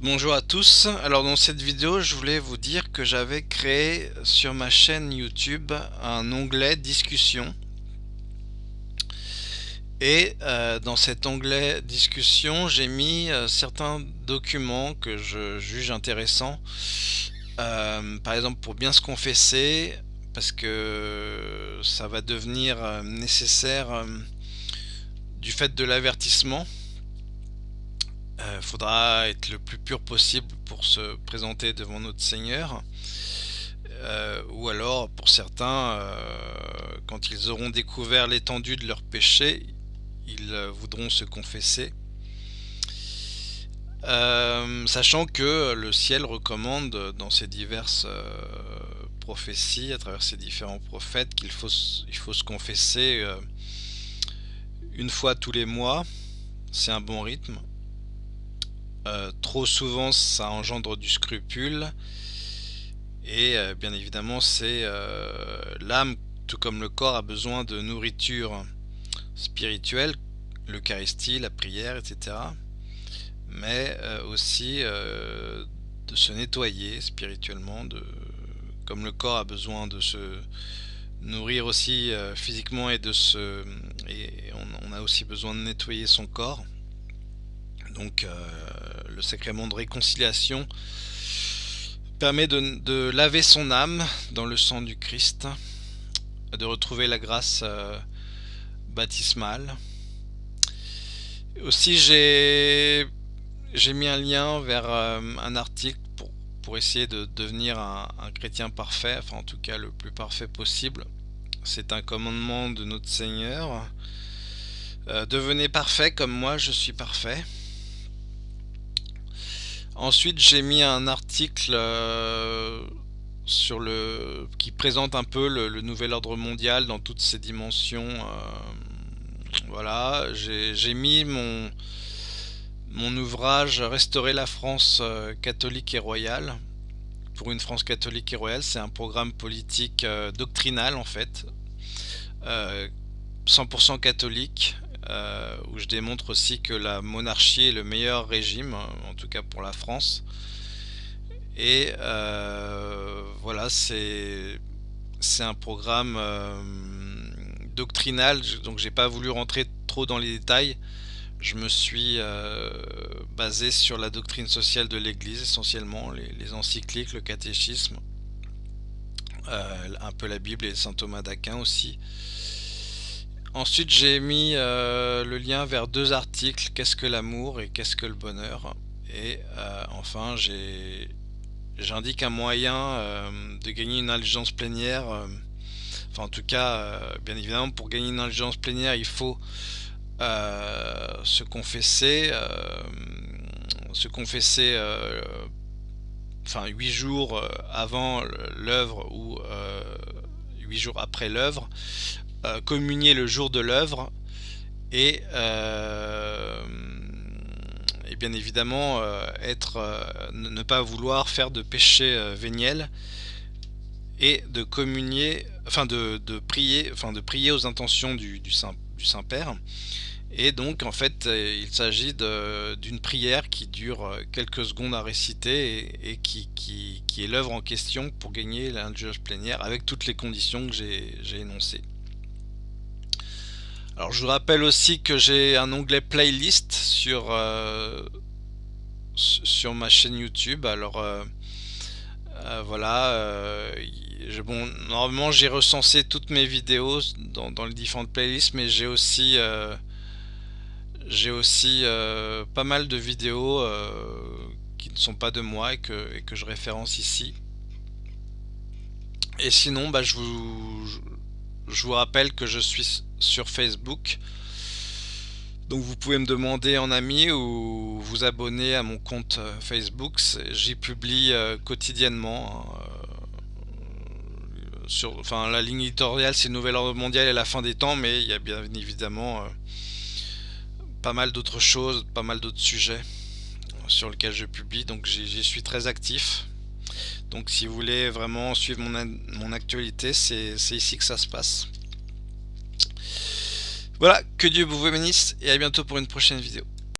Bonjour à tous, alors dans cette vidéo je voulais vous dire que j'avais créé sur ma chaîne YouTube un onglet discussion. Et euh, dans cet onglet discussion j'ai mis euh, certains documents que je juge intéressants. Euh, par exemple pour bien se confesser parce que ça va devenir nécessaire du fait de l'avertissement euh, faudra être le plus pur possible pour se présenter devant notre Seigneur. Euh, ou alors, pour certains, euh, quand ils auront découvert l'étendue de leur péché, ils voudront se confesser. sachant que le ciel recommande dans ses diverses prophéties, à travers ses différents prophètes, qu'il faut, il faut se confesser une fois tous les mois. C'est un bon rythme. Euh, trop souvent ça engendre du scrupule. Et euh, bien évidemment c'est euh, l'âme tout comme le corps a besoin de nourriture spirituelle l'eucharistie, la prière etc mais aussi de se nettoyer spirituellement comme le corps a besoin de se nourrir aussi physiquement et de se et on, a aussi besoin de nettoyer son corps donc le sacrement de réconciliation permet de, laver son âme dans le sang du Christ, de retrouver la grâce euh, baptismale. Aussi j'ai mis un lien vers euh, un article pour, pour, essayer de devenir un, chrétien parfait, enfin en tout cas le plus parfait possible. C'est un commandement de notre Seigneur. Euh, devenez parfait comme moi je suis parfait. Ensuite, j'ai mis un article euh, sur le qui présente un peu le, nouvel ordre mondial dans toutes ses dimensions. Euh, voilà, j'ai mis mon mon ouvrage Restaurer la France euh, catholique et royale. Pour une France catholique et royale, c'est un programme politique doctrinal en fait, 100% catholique, euh, où je démontre aussi que la monarchie est le meilleur régime, en tout cas pour la France. Et euh, voilà, c'est un programme euh, doctrinal, donc j'ai pas voulu rentrer trop dans les détails. Je me suis basé sur la doctrine sociale de l'Église essentiellement, les, les, encycliques, le catéchisme, un peu la Bible et Saint Thomas d'Aquin aussi. Ensuite, j'ai mis euh, le lien vers deux articles, Qu'est-ce que l'amour et Qu'est-ce que le bonheur Et euh, enfin, j'indique un moyen euh, de gagner une indulgence plénière. enfin, en tout cas, bien évidemment, pour gagner une indulgence plénière, il faut se confesser. se confesser enfin 8 jours avant l'œuvre ou 8 jours après l'œuvre euh, communier le jour de l'œuvre et, euh, bien évidemment euh, être, ne pas vouloir faire de péché véniel et de communier, enfin de, prier, enfin de prier aux intentions du, du Saint, du Saint Père. Et donc en fait il s'agit d'une prière qui dure quelques secondes à réciter et, qui, est l'œuvre en question pour gagner l'indulgence plénière avec toutes les conditions que j'ai énoncées. Alors je vous rappelle aussi que j'ai un onglet playlist sur, euh, sur ma chaîne YouTube. Alors euh, euh, voilà, normalement j'ai recensé toutes mes vidéos dans, les différentes playlists, mais j'ai aussi aussi pas mal de vidéos qui ne sont pas de moi et que, que je référence ici. Et sinon, bah, je vous, je vous rappelle que je suis sur Facebook. Donc vous pouvez me demander en ami ou vous abonner à mon compte euh, Facebook. J'y publie euh, quotidiennement. Hein, euh, enfin, la ligne éditoriale, c'est Nouvel Ordre Mondial et la fin des temps, mais il y a bien évidemment pas mal d'autres choses, pas mal d'autres sujets sur lesquels je publie. Donc j'y suis très actif. Donc si vous voulez vraiment suivre mon, actualité, c'est ici que ça se passe. Voilà, que Dieu vous bénisse et à bientôt pour une prochaine vidéo.